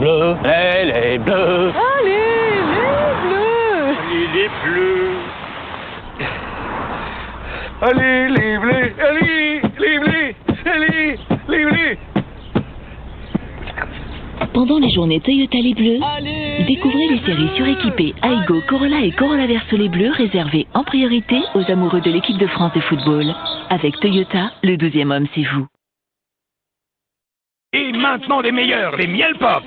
bleus, elle est bleue. Allez, les bleus Allez, les bleus. Allez, les bleus, allez, les bleus, allez, les bleus. Pendant les journées Toyota Les Bleus, découvrez les séries suréquipées Aigo, Corolla et Corolla Verso Les Bleus réservées en priorité aux amoureux de l'équipe de France de football. Avec Toyota, le 12e homme, c'est vous. Maintenant les meilleurs, les miel pop.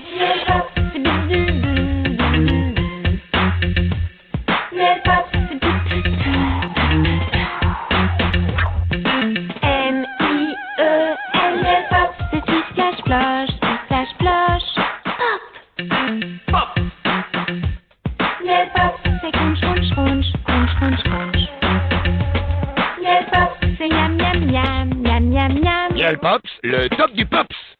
M-I-E-L pop C'est splash splash, splash splash Pop C'est C'est pops, le top du pops.